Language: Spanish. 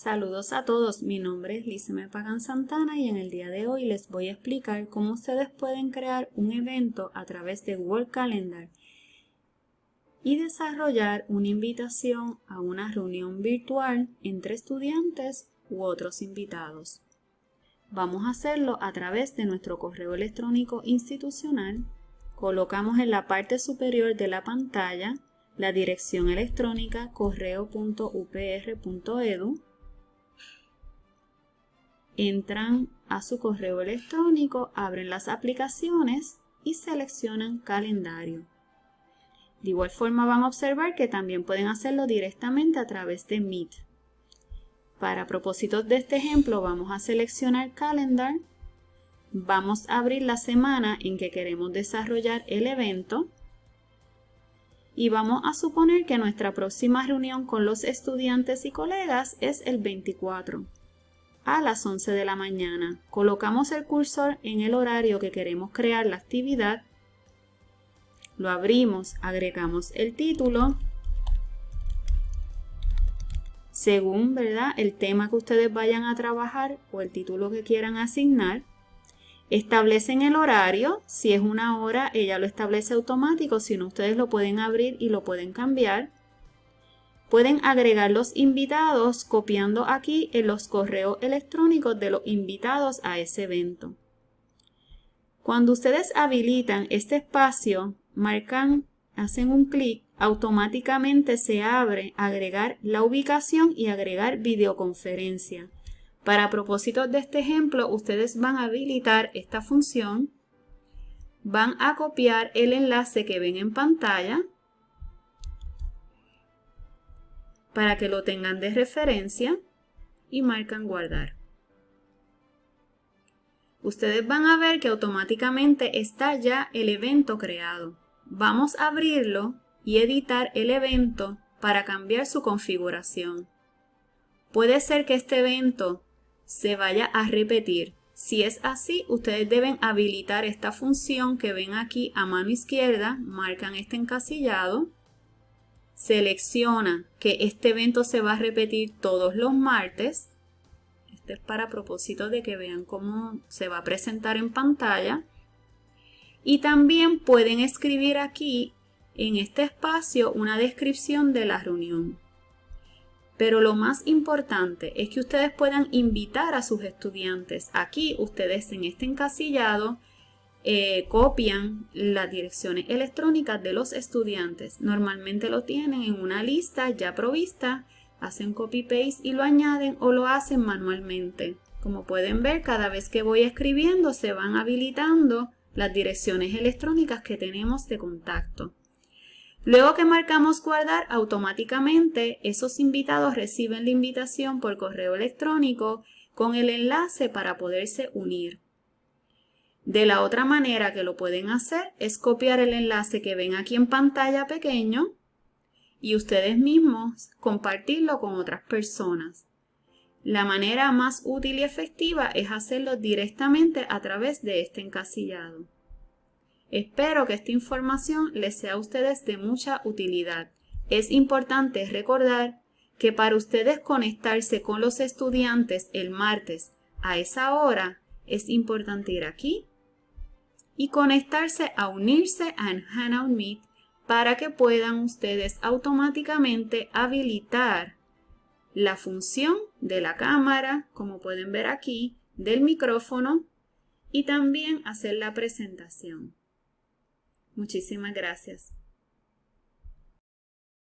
Saludos a todos, mi nombre es Lizeme Pagan Santana y en el día de hoy les voy a explicar cómo ustedes pueden crear un evento a través de Google Calendar y desarrollar una invitación a una reunión virtual entre estudiantes u otros invitados. Vamos a hacerlo a través de nuestro correo electrónico institucional. Colocamos en la parte superior de la pantalla la dirección electrónica correo.upr.edu entran a su correo electrónico, abren las aplicaciones y seleccionan calendario. De igual forma van a observar que también pueden hacerlo directamente a través de Meet. Para propósitos de este ejemplo vamos a seleccionar Calendar, vamos a abrir la semana en que queremos desarrollar el evento y vamos a suponer que nuestra próxima reunión con los estudiantes y colegas es el 24 a las 11 de la mañana. Colocamos el cursor en el horario que queremos crear la actividad. Lo abrimos, agregamos el título. Según ¿verdad? el tema que ustedes vayan a trabajar o el título que quieran asignar. Establecen el horario, si es una hora ella lo establece automático, si no ustedes lo pueden abrir y lo pueden cambiar. Pueden agregar los invitados copiando aquí en los correos electrónicos de los invitados a ese evento. Cuando ustedes habilitan este espacio, marcan, hacen un clic, automáticamente se abre agregar la ubicación y agregar videoconferencia. Para propósitos de este ejemplo, ustedes van a habilitar esta función, van a copiar el enlace que ven en pantalla, para que lo tengan de referencia y marcan guardar. Ustedes van a ver que automáticamente está ya el evento creado. Vamos a abrirlo y editar el evento para cambiar su configuración. Puede ser que este evento se vaya a repetir. Si es así, ustedes deben habilitar esta función que ven aquí a mano izquierda, marcan este encasillado selecciona que este evento se va a repetir todos los martes. Este es para propósito de que vean cómo se va a presentar en pantalla. Y también pueden escribir aquí en este espacio una descripción de la reunión. Pero lo más importante es que ustedes puedan invitar a sus estudiantes. Aquí ustedes en este encasillado eh, copian las direcciones electrónicas de los estudiantes. Normalmente lo tienen en una lista ya provista, hacen copy-paste y lo añaden o lo hacen manualmente. Como pueden ver, cada vez que voy escribiendo se van habilitando las direcciones electrónicas que tenemos de contacto. Luego que marcamos guardar, automáticamente esos invitados reciben la invitación por correo electrónico con el enlace para poderse unir. De la otra manera que lo pueden hacer es copiar el enlace que ven aquí en pantalla pequeño y ustedes mismos compartirlo con otras personas. La manera más útil y efectiva es hacerlo directamente a través de este encasillado. Espero que esta información les sea a ustedes de mucha utilidad. Es importante recordar que para ustedes conectarse con los estudiantes el martes a esa hora, es importante ir aquí y conectarse a unirse a Hangout Meet para que puedan ustedes automáticamente habilitar la función de la cámara, como pueden ver aquí, del micrófono y también hacer la presentación. Muchísimas gracias.